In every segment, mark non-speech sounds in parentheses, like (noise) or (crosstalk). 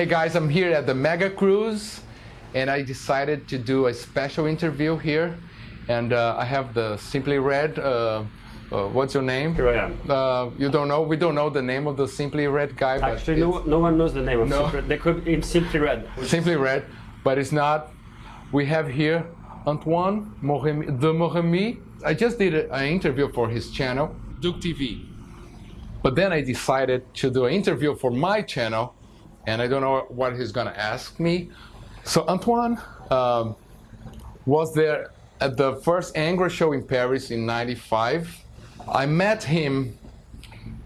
Hey guys, I'm here at the Mega Cruise and I decided to do a special interview here. And uh, I have the Simply Red. Uh, uh, what's your name? Here I am. Uh, you don't know? We don't know the name of the Simply Red guy. but Actually, no, no one knows the name of No. Simply Red. They could in Simply Red. Simply Red, but it's not. We have here Antoine Moremi, de Moremi. I just did an interview for his channel, Duke TV. But then I decided to do an interview for my channel, and I don't know what he's gonna ask me. So Antoine um, was there at the first Angra show in Paris in '95. I met him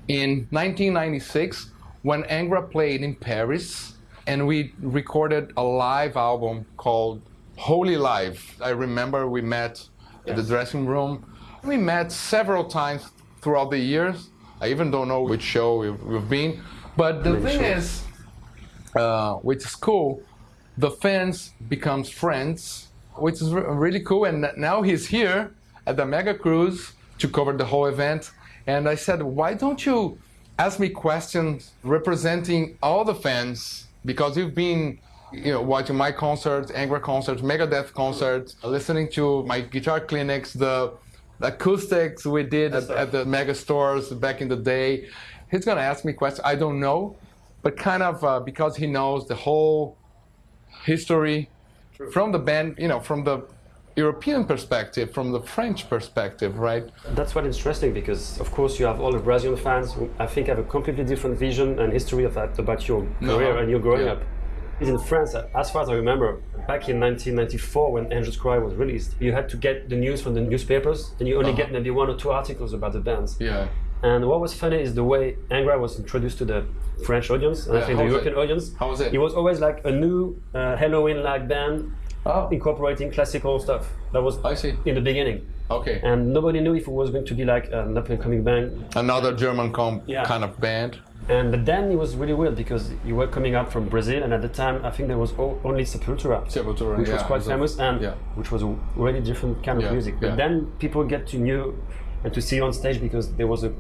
in 1996 when Angra played in Paris, and we recorded a live album called Holy Live. I remember we met at the dressing room. We met several times throughout the years. I even don't know which show we've, we've been. But the thing shows. is, uh, which is cool, the fans becomes friends, which is re- really cool. And now he's here at the Mega Cruise to cover the whole event. And I said, why don't you ask me questions representing all the fans? Because you've been, you know, watching my concerts, Angra concerts, Megadeth concerts, listening to my guitar clinics, the the acoustics we did at, at the mega stores back in the day. He's gonna ask me questions. I don't know, but kind of uh, because he knows the whole history from the band, you know, from the European perspective, from the French perspective, right? That's what interesting because, of course, you have all the Brazilian fans who I think have a completely different vision and history of that about your No. career and you growing Yeah. up. In France, as far as I remember, back in 1994 when Angels Cry was released, you had to get the news from the newspapers and you only Uh-huh. get maybe one or two articles about the bands. Yeah. And what was funny is the way Angra was introduced to the French audience and Yeah, I think the was it? European audience. How was it? It was always like a new uh, Helloween-like band Oh, incorporating classical stuff. That was I see. in the beginning. Okay. And nobody knew if it was going to be like an up-and-coming band. Another German Yeah. kind of band. And but then it was really weird because you were coming up from Brazil, and at the time I think there was o- only Sepultura, Sepultura, which was yeah, quite was a- famous, and yeah. which was a really different kind of music. But then people get to know and to see you on stage because there was a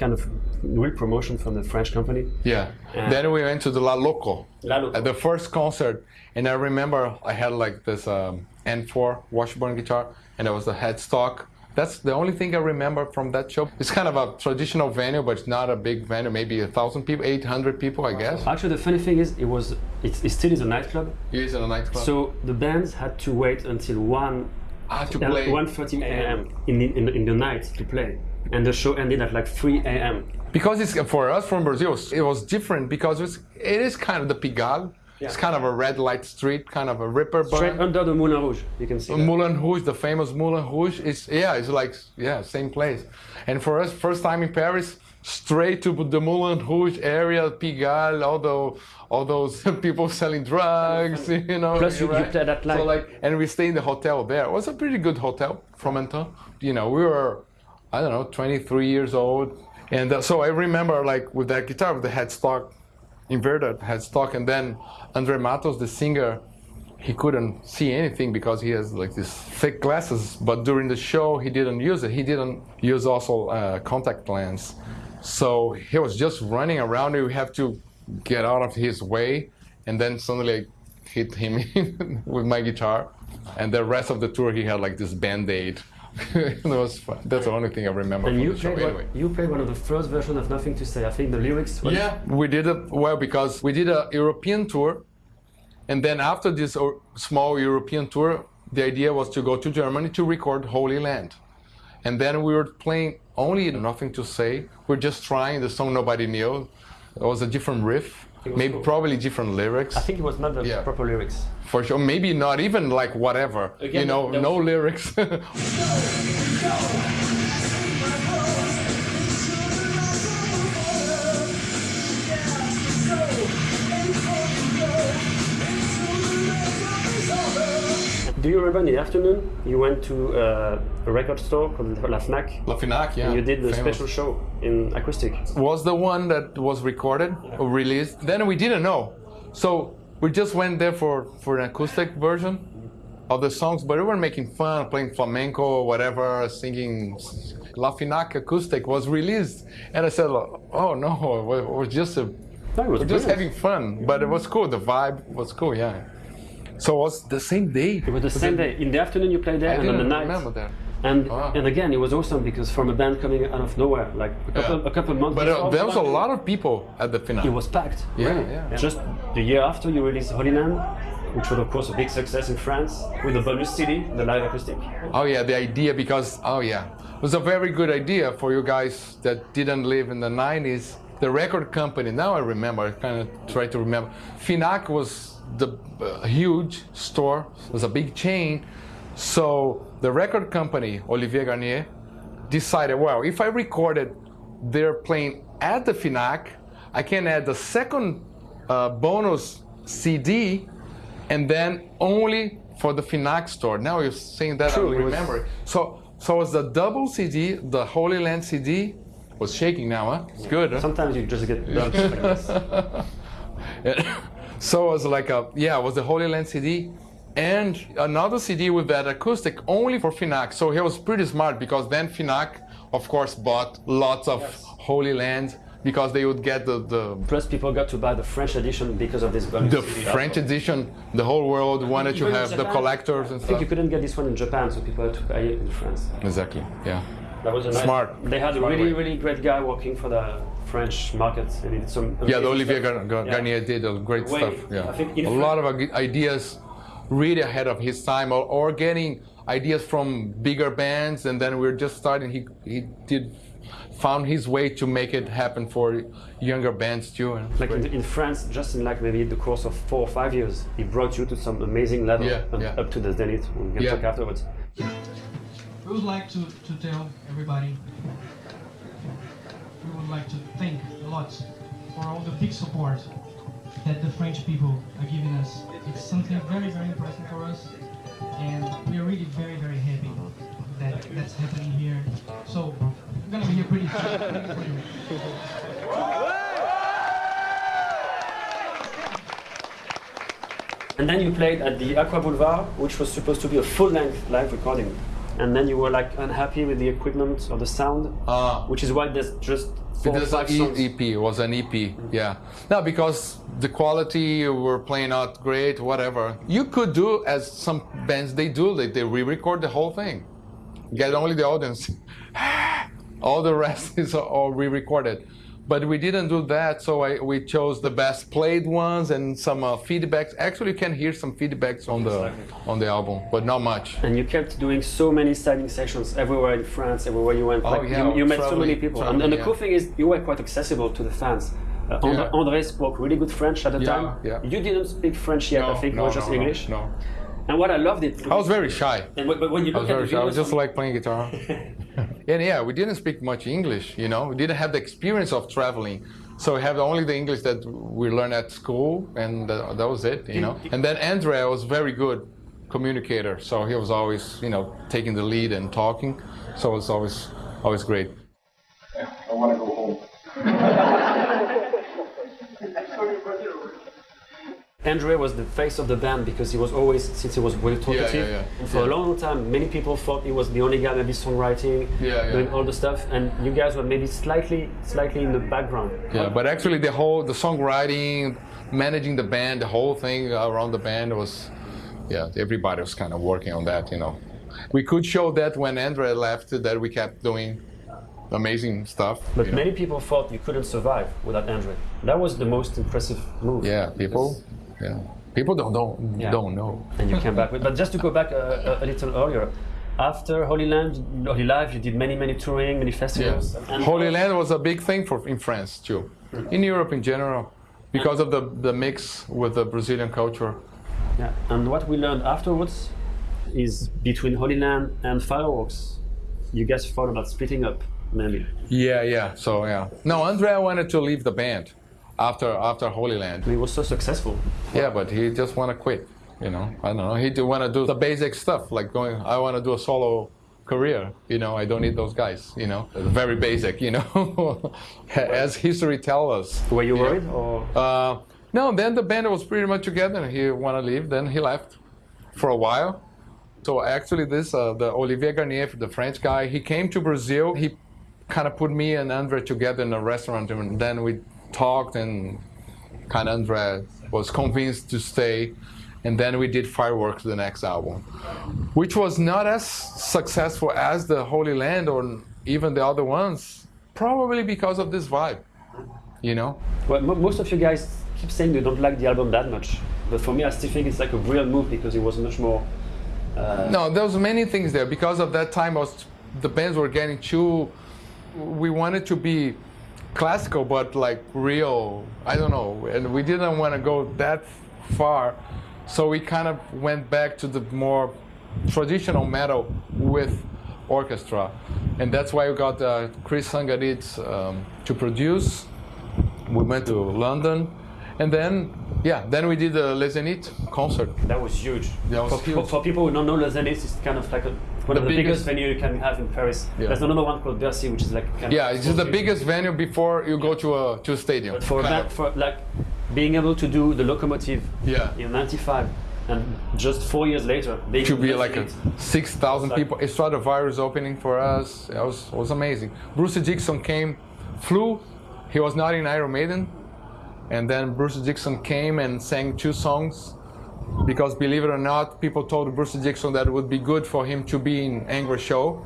kind of real promotion from the French company. Yeah. And- Then we went to the La Loco. La Loco. At the first concert, and I remember I had like this um, N4 Washburn guitar, and it was the headstock. That's the only thing I remember from that show. It's kind of a traditional venue, but it's not a big venue. Maybe a thousand people, eight hundred people, I guess. Actually, the funny thing is, it was it, it still is a nightclub. It is a nightclub. So the bands had to wait until one ah, to play. 1:30 a.m. In in, in the night to play, and the show ended at like 3 a.m. Because it's for us from Brazil, it was different because it's, it is kind of the Pigalle. It's kind of a red light street, kind of a ripper Straight under the Moulin Rouge, you can see. that. Moulin Rouge, the famous Moulin Rouge, is yeah, it's like yeah, same place. And for us, first time in Paris, straight to the Moulin Rouge area, Pigalle, all those, all those (laughs) people selling drugs, (laughs) you know. Plus you- you right? played at, so like, and we stay in the hotel there. It was a pretty good hotel from Anton. You know, we were, I don't know, 23 years old, and uh, so I remember like with that guitar with the headstock, inverted headstock, and then Andre Matos, the singer, he couldn't see anything because he has like these thick glasses. But during the show, he didn't use it. He didn't use also uh, contact lens. So he was just running around. We have to get out of his way, and then suddenly I hit him (laughs) with my guitar. And the rest of the tour, he had like this band-aid. (laughs) it was fun. That's the only thing I remember And you played, Anyway. one, you played one of the first versions of Nothing to Say. I think the lyrics. were- Yeah, we did it well because we did a European tour, and then after this small European tour, the idea was to go to Germany to record Holy Land, and then we were playing only Nothing to Say. We're just trying the song nobody knew. It was a different riff, maybe cool. probably different lyrics I think it was not the Yeah. proper lyrics. for sure. Maybe not even like whatever, you know, no was- lyrics. (laughs) Do you remember in the afternoon you went to uh, a record store called La Fnac La Finac, yeah. and you did the famous. special show in acoustic? was the one that was recorded or released. Then we didn't know. So we just went there for, for an acoustic version of the songs, but we were making fun, playing flamenco, whatever, singing. La Finac acoustic was released. And I said, oh no, it was just a No, was We're just having fun, but it was cool. The vibe was cool, yeah. So it was the same day. It was the same day. In the afternoon, you played there, I and on the night. remember that. And Wow. and again, it was awesome because from a band coming out of nowhere, like a couple, Yeah. a couple months But uh, there was a lot of people at the finale. It was packed. Yeah, really. yeah. Just the year after you released Holy Land, which was of course a big success in France, with the bonus CD, the live acoustic. Oh yeah, the idea because oh yeah, it was a very good idea for you guys that didn't live in the 90s. The record company, now I remember, I kind of try to remember. Finac was the uh, huge store, it was a big chain. So the record company, Olivier Garnier, decided, well, if I recorded their playing at the Finac, I can add the second uh, bonus CD and then only for the Finac store. Now you're saying that True, I it remember. So so it was the double CD, the Holy Land CD was shaking now, huh? It's good, huh? Sometimes you just get like this. (laughs) so it was like a yeah, it was the Holy Land CD and another CD with that acoustic only for Finac. So he was pretty smart because then Finac, of course, bought lots of Holy Land because they would get the the, Plus, people got to buy the French edition because of this bonus the CD. French edition. The whole world wanted to have the collectors and I think you couldn't get this one in Japan, so people had to buy it in France. Exactly. Yeah. That was a nice, Smart. They had a really, really great guy working for the French market, and he did some. Yeah, the Olivier. Gar- Gar- Yeah. Garnier did a great Way- stuff. Yeah, I think a Fran- lot of ideas really ahead of his time, or, or getting ideas from bigger bands, and then we're just starting. He he did found his way to make it happen for younger bands too. And Like in, in France, just in like maybe the course of four or five years, he brought you to some amazing level, Yeah, and yeah. up to the zenith. We can Yeah. talk afterwards. We would like to, to tell everybody, we would like to thank a lot for all the big support that the French people are giving us. It's something very, very important for us, and we are really very, very happy that that's happening here. So, we're gonna be here pretty soon. And then you played at the Aqua Boulevard, which was supposed to be a full-length live recording. And then you were like unhappy with the equipment or the sound, Ah. which is why there's just four It was an five songs. E- EP. It was an EP. Yeah. No, because the quality were playing out great. Whatever. You could do as some bands they do. They they re-record the whole thing. Get only the audience. (laughs) all the rest (laughs) is all re-recorded. But we didn't do that, so I, we chose the best played ones and some uh, feedbacks. Actually, you can hear some feedbacks on the Exactly. on the album, but not much. And you kept doing so many signing sessions everywhere in France, everywhere you went. Oh, like yeah, you, you met so many people. and, traveling, and the yeah. cool thing is, you were quite accessible to the fans. Uh, Andre, Yeah. Andre spoke really good French at the Yeah, time. yeah. You didn't speak French yet, I think it was just no, English. No, And what I loved it. I was very shy. And when, when you I look was at very shy. I was just like playing guitar. (laughs) (laughs) and yeah, we didn't speak much English, you know. We didn't have the experience of traveling. So we have only the English that we learned at school, and that, that was it, you know. And then Andrea was very good communicator, so he was always, you know, taking the lead and talking. So it was always, always great. I want to go home. Andre was the face of the band because he was always, since he was very talkative, yeah, yeah. and for a long time, many people thought he was the only guy maybe songwriting, Yeah, yeah. doing all the stuff, and you guys were maybe slightly, slightly in the background. Yeah, but actually the whole the songwriting, managing the band, the whole thing around the band was, yeah, everybody was kind of working on that, you know. We could show that when Andrea left, that we kept doing amazing stuff. But you know. many people thought you couldn't survive without Andre. That was the most impressive move. yeah, people, yeah, people don't don't Yeah. don't know. And you came back. With, but just to go back a, a, a little earlier, after Holy Land, Holy Life, you did many, many touring, many festivals. And Holy Land was a big thing for in France too, in Europe in general, because of the the mix with the Brazilian culture. Yeah. And what we learned afterwards is between Holy Land and Fireworks, you guys thought about splitting up, maybe. Yeah, yeah. So yeah, no, Andrea wanted to leave the band after after Holy Land. He was so successful. Yeah, but he just want to quit. You know, I don't know. He do want to do the basic stuff, like going. I want to do a solo career. You know, I don't need those guys. You know, very basic. You know, (laughs) as history tells us. Were you Yeah. worried? Or Uh, no, then the band was pretty much together. He want to leave, then he left for a while. So actually, this uh, the Olivier Garnier, the French guy, he came to Brazil. He kind of put me and Andre together in a restaurant, and then we talked and kind of Andre was convinced to stay, and then we did Fireworks, the next album, which was not as successful as the Holy Land or even the other ones, probably because of this vibe, you know. Well, mo- most of you guys keep saying you don't like the album that much, but for me, I still think it's like a brilliant move because it was much more. Uh, No, there was many things there because of that time. Was, the bands were getting too. We wanted to be classical, but like real. I don't know, and we didn't want to go that far, so we kind of went back to the more traditional metal with orchestra, and that's why we got uh, Chris Tsangarides um, to produce. We went to London, and then yeah, then we did the Les Zénith concert. that was huge. That was for, people, huge. for people who don't know, Les Zénith is kind of like a, one The of the biggest, biggest- venue you can have in Paris. Yeah. There's another one called Bercy, which is like kind Yeah, it's just the biggest venue before you go to a to a stadium. But for that, for like being able to do the locomotive Yeah. in '95, and just four years later, being to be like a people. six thousand Like- people. Virus opening for us. It was it was amazing. Bruce Dickinson came, flew. He was not in Iron Maiden, and then Bruce Dickinson came and sang two songs. Because believe it or not, people told Bruce Dickinson that it would be good for him to be in Angra Show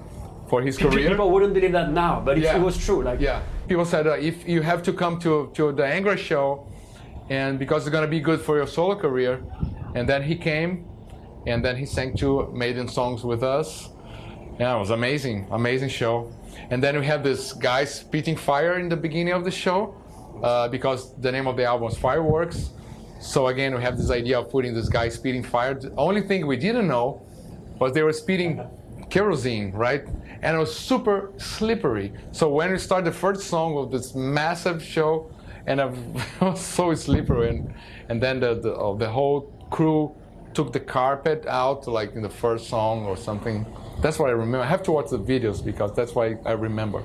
for his Pe- career. People wouldn't believe that now, but Yeah. it was true. Like Yeah, people said uh, if you have to come to to the Angra show, and because it's gonna be good for your solo career, and then he came, and then he sang two Maiden songs with us. Yeah, it was amazing, amazing show. And then we have this guy spitting fire in the beginning of the show, uh, because the name of the album is Fireworks. So again, we have this idea of putting this guy speeding fire. The only thing we didn't know was they were speeding kerosene, right? And it was super slippery. So when we start the first song of this massive show, and it (laughs) was so slippery, and and then the the, uh, the whole crew took the carpet out, like in the first song or something. That's what I remember. I have to watch the videos because that's why I remember.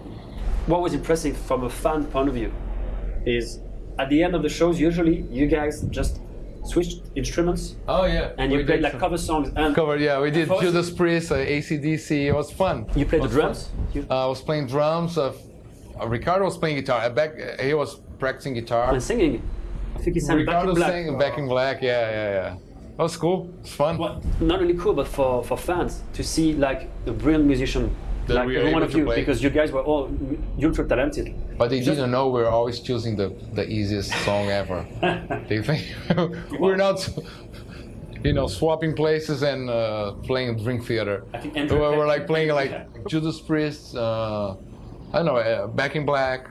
what was impressive from a fan point of view is at the end of the shows, usually you guys just switched instruments Oh yeah, and you played like cover songs and cover. Yeah, we did First- Judas Priest, uh, ACDC. It was fun. you played the It was fun. drums. Uh, I was playing drums. Uh, uh, Ricardo was playing guitar. I back, uh, he was practicing guitar. and singing. I think he sang Back Ricardo in Black. sang Back in Black. Yeah, yeah, yeah. That was cool. It's fun. Well, not only cool, but for, for fans to see like a brilliant musician That like we are every one of you, play. because you guys were all ultra talented. But they Just- didn't know we were always choosing the, the easiest song (laughs) ever. they think (laughs) we're not, you know, swapping places and uh, playing Dream Theater. I think we Andrew- were like playing like (laughs) Yeah. Judas Priest, uh, I don't know, uh, Back in Black.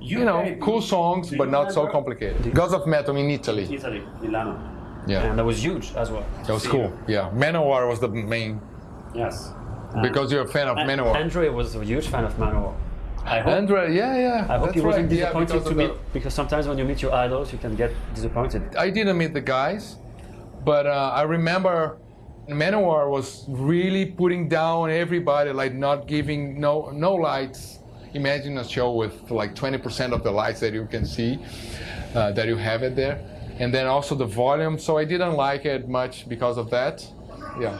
You, You know, played- cool songs, but not so remember- complicated. Gods of Metal in Italy. Italy, Milano. Yeah. And that was huge as well. That was cool. you. Yeah, Manowar was the main Yes. Because you're a fan of Manowar. Andre was a huge fan of Manowar. I hope, Andre, yeah, yeah. I hope he wasn't right. Yeah, disappointed because to of meet because sometimes when you meet your idols, you can get disappointed. I didn't meet the guys, but uh, I remember Manowar was really putting down everybody, like not giving no no lights. Imagine a show with like 20% of the lights that you can see, uh, that you have it there, and then also the volume. So I didn't like it much because of that. Yeah.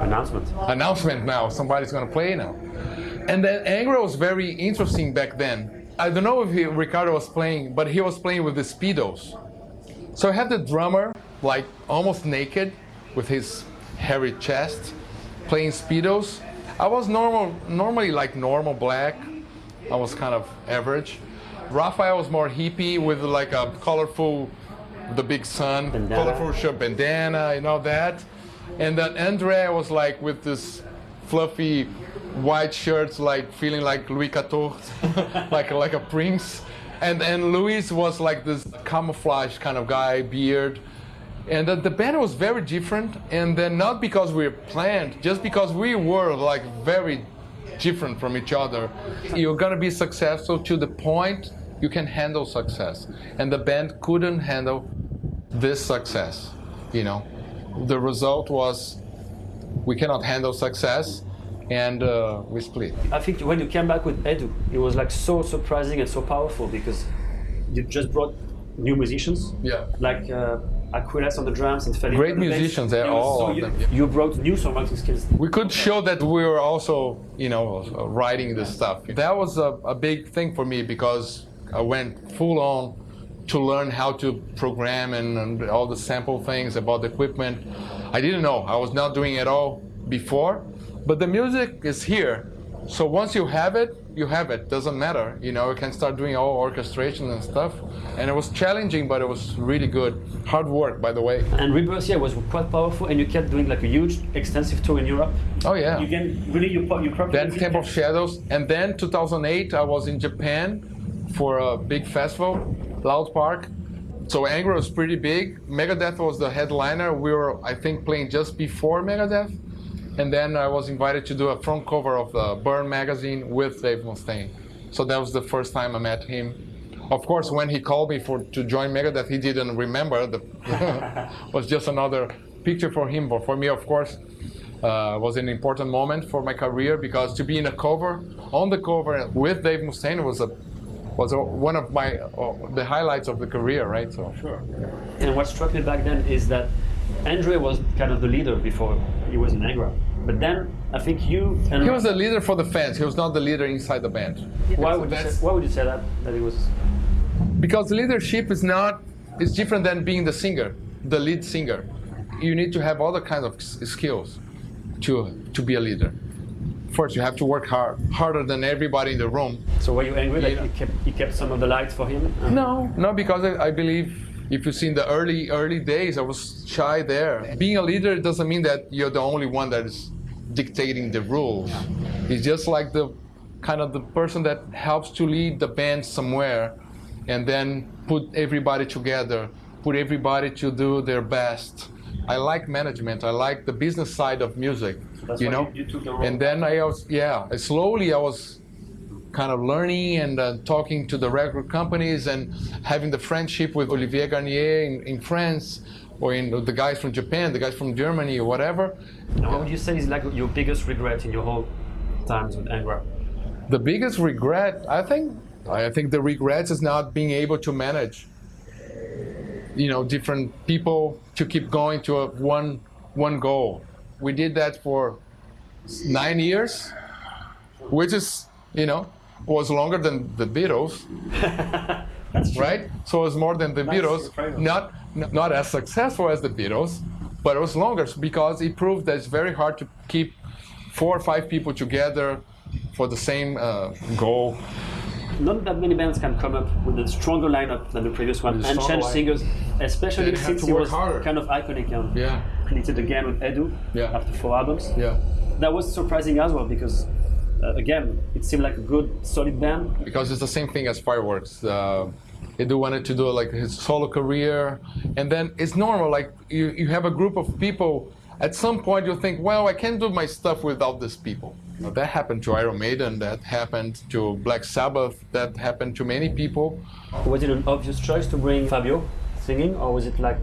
Announcement. announcement now. Somebody's gonna play now. And then Angra was very interesting back then. I don't know if he, Ricardo was playing, but he was playing with the speedos. So I had the drummer like almost naked, with his hairy chest, playing speedos. I was normal, normally like normal black. I was kind of average. Raphael was more hippie with like a colorful, the big sun, Bandana. colorful shirt, bandana, and all that. And then Andrea was like with this fluffy white shirts, like feeling like Louis XIV, (laughs) like like a prince. And and Luis was like this camouflage kind of guy, beard. And the, the band was very different. And then not because we were planned, just because we were like very different from each other. You're gonna be successful to the point you can handle success. And the band couldn't handle this success, you know. The result was we cannot handle success and uh, we split. I think when you came back with Edu, it was like so surprising and so powerful because you just brought new musicians. Yeah. Like uh, Aquiles on the drums and Felipe Great on the bass. musicians, they're all so of you, them, yeah. You brought new songwriting skills. we could show that we were also, you know, writing this stuff. That was a, a big thing for me because I went full on to learn how to program and, and all the sample things about the equipment. I didn't know. I was not doing it all before, but the music is here. So once you have it, you have it. Doesn't matter. You know, you can start doing all orchestration and stuff. And it was challenging, but it was really good. Hard work, by the way. And Rebirth, yeah, was quite powerful, and you kept doing like a huge, extensive tour in Europe. Oh yeah. You can really you you probably then Temple of Shadows, and then 2008 I was in Japan for a big festival, Loud Park. So Angra was pretty big. Megadeth was the headliner. We were, I think, playing just before Megadeth. And then I was invited to do a front cover of the Burrn magazine with Dave Mustaine. So that was the first time I met him. Of course, when he called me for to join Megadeth, he didn't remember. The (laughs) was just another picture for him. But for me, of course, uh, was an important moment for my career because to be in a cover, on the cover with Dave Mustaine was a was one of my uh, the highlights of the career, right? So sure. And what struck me back then is that Andre was kind of the leader before he was in Angra. But then I think you and he was the leader for the fans. He was not the leader inside the band. Why would, you say, why would you say that? That he was because leadership is not is different than being the singer, the lead singer. You need to have other kinds of skills to to be a leader. First, you have to work hard, harder than everybody in the room. So were you angry that you kept you kept some of the lights for him? Uh, no, no, because I, I believe if you see in the early early days, I was shy there. Being a leader doesn't mean that you're the only one that is dictating the rules. It's just like the kind of the person that helps to lead the band somewhere, and then put everybody together, put everybody to do their best. I like management. I like the business side of music. So you know, you, you and then I was yeah. Slowly I was kind of learning and uh, talking to the record companies and having the friendship with Olivier Garnier in, in France or in the guys from Japan, the guys from Germany or whatever. What would you say is like your biggest regret in your whole times with Angra? The biggest regret, I think, I think the regrets is not being able to manage, you know, different people to keep going to a one one goal. We did that for nine years, which is, you know, was longer than the Beatles. (laughs) right? So it was more than the Beatles. Not not as successful as the Beatles, but it was longer because it proved that it's very hard to keep four or five people together for the same uh, goal. Not that many bands can come up with a stronger lineup than the previous one and change singers, especially since he was harder. kind of iconic yeah. Created again with Edu yeah. after four albums. Yeah. That was surprising as well because uh, again, it seemed like a good, solid band. Because it's the same thing as Fireworks. Uh, Edu wanted to do like his solo career, and then it's normal. Like you, you have a group of people. At some point, you think, well, I can't do my stuff without these people. Know, that happened to Iron Maiden. That happened to Black Sabbath. That happened to many people. Was it an obvious choice to bring Fabio singing, or was it like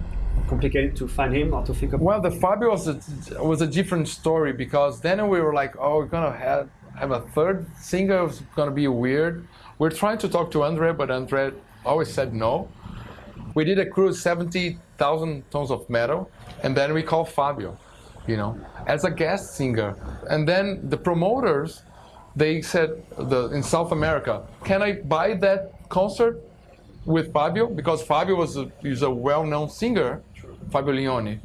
complicated to find him or to think of? Well, the Fabio was a, was a different story because then we were like, oh, we're gonna have have a third singer It's going to be weird. We're trying to talk to Andre, but Andre always said no. We did a cruise 70,000 tons of metal, and then we called Fabio, you know, as a guest singer. And then the promoters, they said the, in South America, can I buy that concert with Fabio? Because Fabio was a, is a well-known singer, Fabio Lione.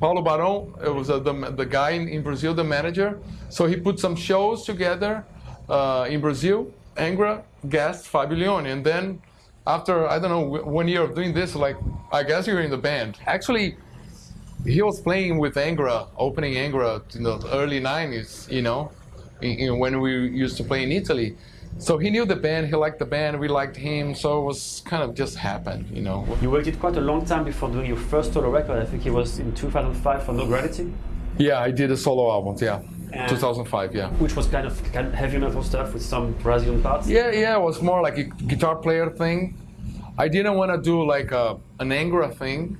Paulo Barão it was uh, the, the guy in, in, Brazil, the manager. So he put some shows together uh, in Brazil. Angra guest Fabio Lione, and then after I don't know one year of doing this, like I guess you're in the band. Actually, he was playing with Angra, opening Angra in the early '90s. You know, in, in, when we used to play in Italy. So he knew the band, he liked the band, we liked him, so it was kind of just happened, you know. You waited quite a long time before doing your first solo record. I think it was in 2005 for No Gravity. Yeah, I did a solo album, yeah. And 2005, yeah. Which was kind of, kind of heavy metal stuff with some Brazilian parts. Yeah, yeah, it was more like a guitar player thing. I didn't want to do like a, an Angra thing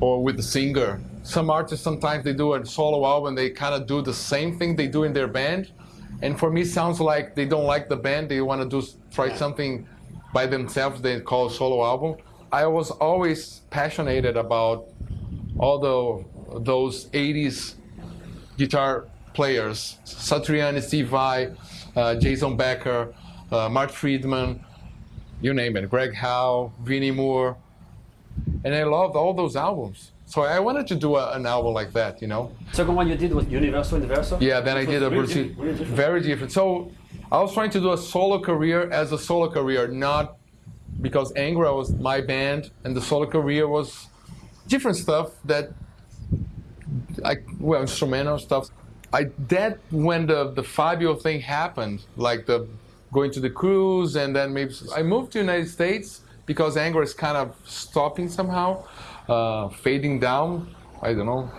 or with the singer. Some artists sometimes they do a solo album, they kind of do the same thing they do in their band and for me, it sounds like they don't like the band. They want to do try something by themselves. They call solo album. I was always passionate about all the those 80s guitar players: Satriani, Steve Vai, uh, Jason Becker, uh, Marty Friedman. you name it, Greg Howe, Vinnie Moore, and I loved all those albums. So I wanted to do a, an album like that, you know. Second one you did was Universo Inverso. Yeah, then I did a really different. very different. So I was trying to do a solo career as a solo career, not because Angra was my band and the solo career was different stuff that I well instrumental stuff. I that when the the Fabio thing happened, like the going to the cruise and then maybe I moved to the United States because Angra is kind of stopping somehow, uh, fading down. I don't know.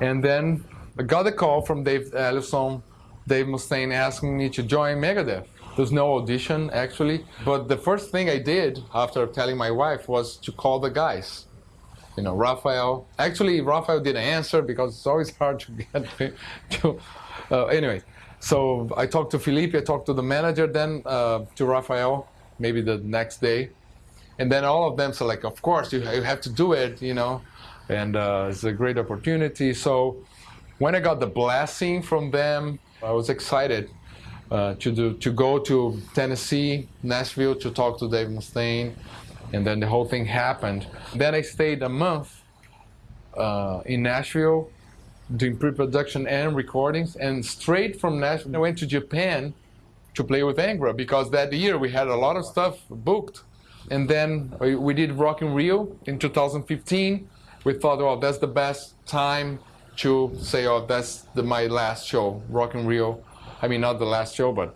And then I got a call from Dave Ellefson, Dave Mustaine asking me to join Megadeth. There's no audition actually, but the first thing I did after telling my wife was to call the guys you know, Raphael. Actually, Raphael didn't answer because it's always hard to get (laughs) to. Uh, anyway, so I talked to Felipe, I talked to the manager, then uh, to Raphael, maybe the next day, and then all of them said like, of course you, you have to do it, you know, and uh, it's a great opportunity. So when I got the blessing from them, I was excited. Uh, to do to go to Tennessee, Nashville to talk to Dave Mustaine, and then the whole thing happened. Then I stayed a month uh, in Nashville doing pre-production and recordings, and straight from Nashville I went to Japan to play with Angra because that year we had a lot of stuff booked. And then we, we did Rock in Rio in 2015. We thought, oh, that's the best time to say, oh, that's the, my last show, Rock in Rio. I mean, not the last show, but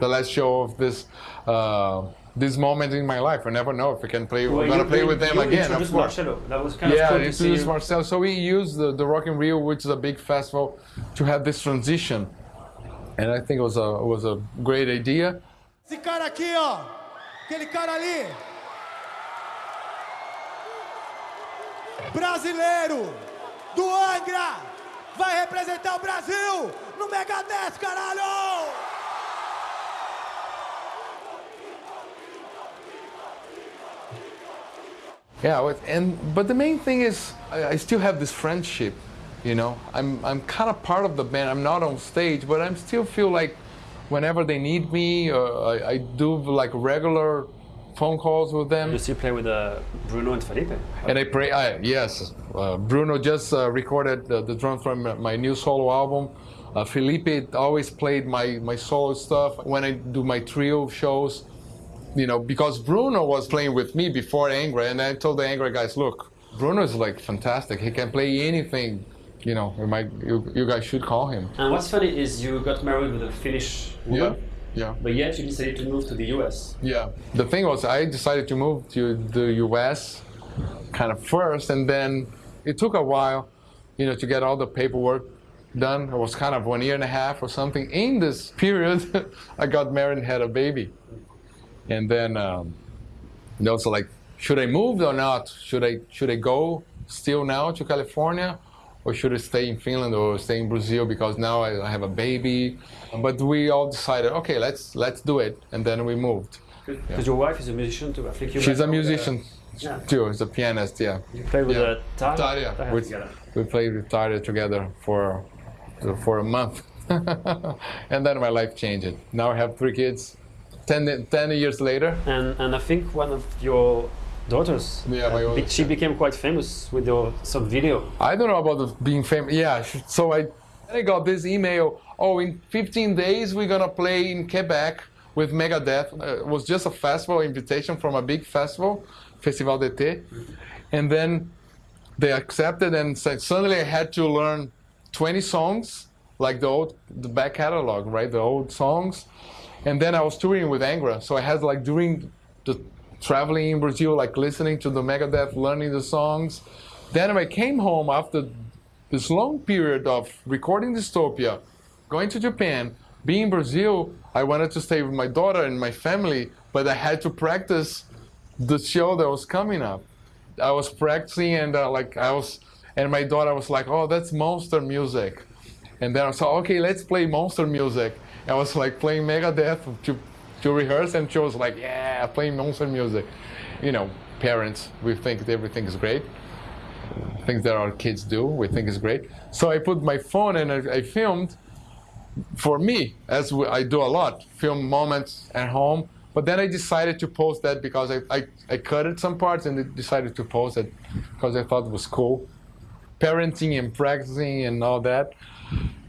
the last show of this uh, this moment in my life. I never know if I can play. Well, we're gonna play you- with them you again. Of course. Marcelo. That was kind Yeah, of cool to it's see. this you- So we used the, the Rock in Rio, which is a big festival, to have this transition, and I think it was a it was a great idea. Esse cara aqui, ó. Aquele cara ali. Brasileiro do Angra. Vai representar o Brasil no caralho! Yeah, but- and but the main thing is I, I still have this friendship. You know, I'm I'm kind of part of the band. I'm not on stage, but I still feel like whenever they need me, uh, I, I do like regular phone calls with them. You still play with uh, Bruno and Felipe. And I pray, I, yes, uh, Bruno just uh, recorded the, the drums from my new solo album. Uh, Felipe always played my, my solo stuff when I do my trio shows. You know, because Bruno was playing with me before Angra, and I told the Angra guys, look, Bruno is like fantastic. He can play anything. You know, you, might, you, you guys should call him. And what's funny is you got married with a Finnish woman, yeah. But yet you decided to move to the US. Yeah. The thing was, I decided to move to the U.S. kind of first, and then it took a while, you know, to get all the paperwork done. It was kind of one year and a half or something. In this (laughs) period, I got married and had a baby, and then um, you know, so like, should I move or not? Should I should I go still now to California? Or should I stay in Finland or stay in Brazil because now I have a baby? But we all decided, okay, let's let's do it, and then we moved. Because your wife is a musician too. I think you She's a uh, musician yeah. too. She's a pianist. Yeah. You play with Yeah. uh, Tarja. Tarja. Tarja We, together. we played with Tarja together for for a month, (laughs) and then my life changed. Now I have three kids. Ten, 10 years later. And and I think one of your daughters, Yeah, my uh, oldest, she yeah. became quite famous with your some video. I don't know about the being famous. Yeah. So I, I got this email. Oh, in 15 days we're gonna play in Quebec with Megadeth. Uh, it was just a festival invitation from a big festival, Festival d'été, and then they accepted and said suddenly I had to learn 20 songs, like the old, the back catalog, right, the old songs, and then I was touring with Angra, so I had like during the traveling in Brazil, like listening to the Megadeth, learning the songs. Then I came home after this long period of recording Dystopia, going to Japan, being in Brazil, I wanted to stay with my daughter and my family, but I had to practice the show that was coming up. I was practicing and uh, like I was, and my daughter was like, "Oh, that's monster music," and then I was like, "Okay, let's play monster music." I was like playing Megadeth to rehearse, and she was like, "Yeah, playing monster music." You know, parents, we think everything is great. Things that our kids do, we think is great. So I put my phone and I, I filmed for me, as I do a lot, film moments at home But then I decided to post that because I, I, I cut it some parts and decided to post it because I thought it was cool. Parenting and practicing and all that.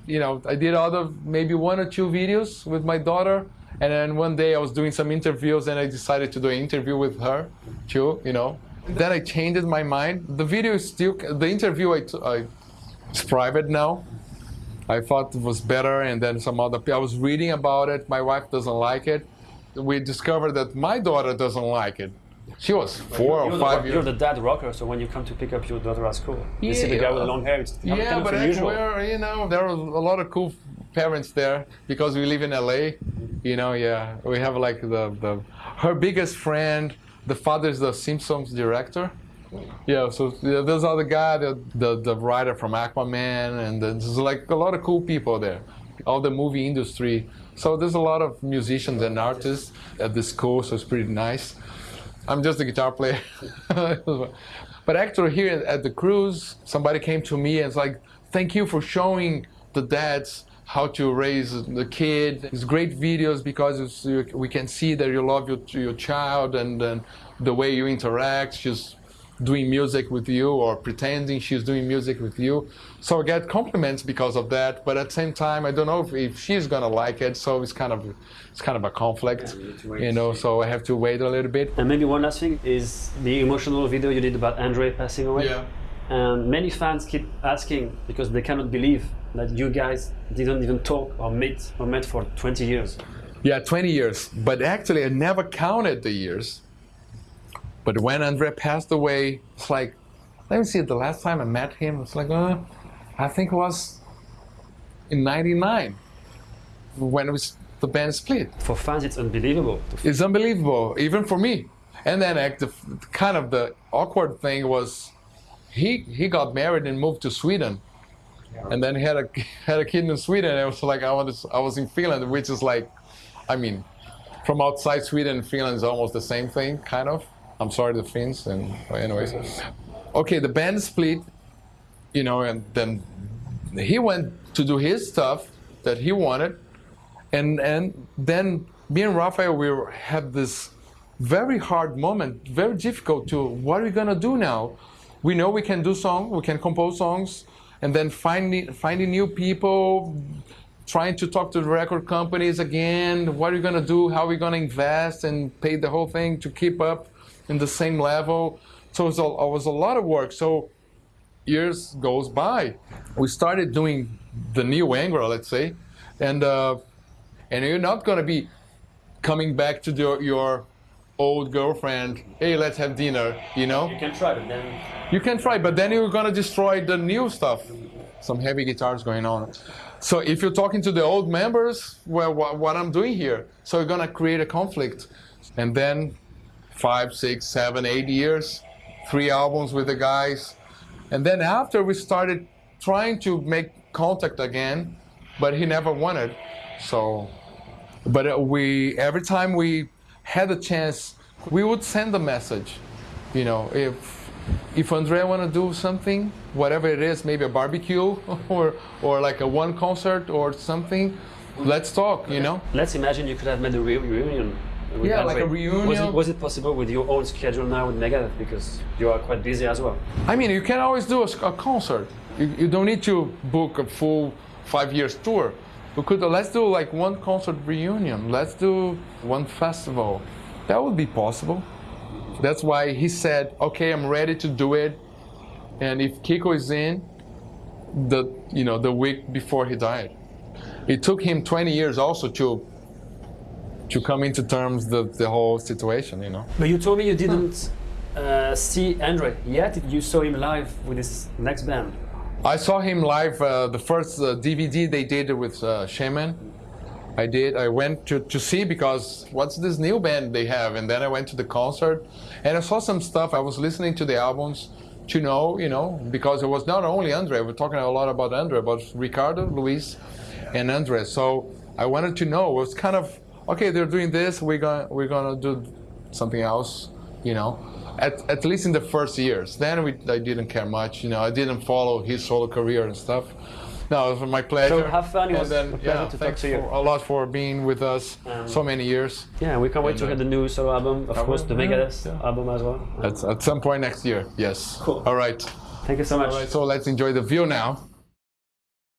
You know, I did other maybe one or two videos with my daughter. And then one day I was doing some interviews and I decided to do an interview with her too, you know. Then I changed my mind. The video is still, the interview I, I it's private now. I thought it was better, and then some other. I was reading about it. My wife doesn't like it. We discovered that my daughter doesn't like it. She was 4 you're or the, five You're the dad rocker, so when you come to pick up your daughter at school, you see the guy with the long hair. It's kind Yeah, of but unusual. actually, you know, there are a lot of cool parents there because we live in LA. You know, yeah, we have like the, the her biggest friend. The father is the Simpsons director. Yeah, so yeah, there's other guy, the, the the writer from Aquaman, and there's like a lot of cool people there. All the movie industry. So there's a lot of musicians and artists at this school, so it's pretty nice. I'm just a guitar player. (laughs) but actually, here at the cruise, somebody came to me and it's like, "Thank you for showing the dads how to raise the kid. It's great videos because it's, you, we can see that you love your your child and, and the way you interact. She's doing music with you or pretending she's doing music with you. So I get compliments because of that. But at the same time, I don't know if, if she's gonna like it. So it's kind of it's kind of a conflict, you need to wait you know. So I have to wait a little bit. And maybe one last thing is the emotional video you did about Andre passing away. Yeah. And many fans keep asking because they cannot believe that you guys didn't even talk or meet or met for 20 years. Yeah, 20 years. But actually, I never counted the years. But when Andre passed away, it's like, let me see, the last time I met him, it's like, uh, I think it was in 99 when it was, the band split. For fans, it's unbelievable. It's unbelievable, even for me. And then like, the, kind of the awkward thing was he, he got married and moved to Sweden. And then he had a, (laughs) had a kid in Sweden. And it was like, I was, I was in Finland, which is like, I mean, from outside Sweden and Finland is almost the same thing, kind of. I'm sorry, the Finns, and anyways. Okay, the band split, you know, and then he went to do his stuff that he wanted, and and then me and Raphael we had this very hard moment, very difficult to what are we gonna do now? We know we can do song, we can compose songs, and then finding finding new people, trying to talk to the record companies again. What are we gonna do? How are we gonna invest and pay the whole thing to keep up in the same level? So it was a, it was a lot of work. So years goes by. We started doing the new Angra, let's say, and uh, and you're not gonna be coming back to the, your old girlfriend. Hey, let's have dinner. You know, You can try, but then you can try, but then you're gonna destroy the new stuff. Some heavy guitars going on. So if you're talking to the old members, well, what, what I'm doing here, so you're gonna create a conflict, and then five, six, seven, eight years, three albums with the guys, and then after we started trying to make contact again, but he never wanted. So, but uh, we every time we had a chance, we would send a message. You know, if if Andrea want to do something, whatever it is, maybe a barbecue (laughs) or or like a one concert or something, let's talk. You know. let's imagine you could have made a re- reunion. Yeah, like a Andre. Was reunion. it, was it possible with your own schedule now with Megadeth because you are quite busy as well? I mean, you can always do a concert. You, you don't need to book a full five years tour. We could let's do like one concert reunion. Let's do one festival. That would be possible. That's why he said, "Okay, I'm ready to do it." And if Kiko is in, the you know the week before he died, it took him 20 years also to to come into terms the the whole situation. You know. But you told me you didn't uh, see Andre yet. You saw him live with his next band. I saw him live. Uh, the first uh, DVD they did with uh, Shaman. I did. I went to, to see because what's this new band they have? And then I went to the concert, and I saw some stuff. I was listening to the albums to know, you know, because it was not only Andre. We're talking a lot about Andre, but Ricardo, Luis, and Andre. So I wanted to know. It was kind of okay. They're doing this. We're gonna we're gonna do something else, you know. At, at least in the first years. Then we, I didn't care much, you know. I didn't follow his solo career and stuff. No, it was my pleasure. So have fun. It And was then, a pleasure yeah, to talk thanks to you. for- a lot for being with us Um, so many years. Yeah, we can't wait to hear the new solo album. Of course, the Megadeth yeah. album as well. At, at some point next year. Yes. Cool. All right. Thank you so much. All right. So let's enjoy the view now.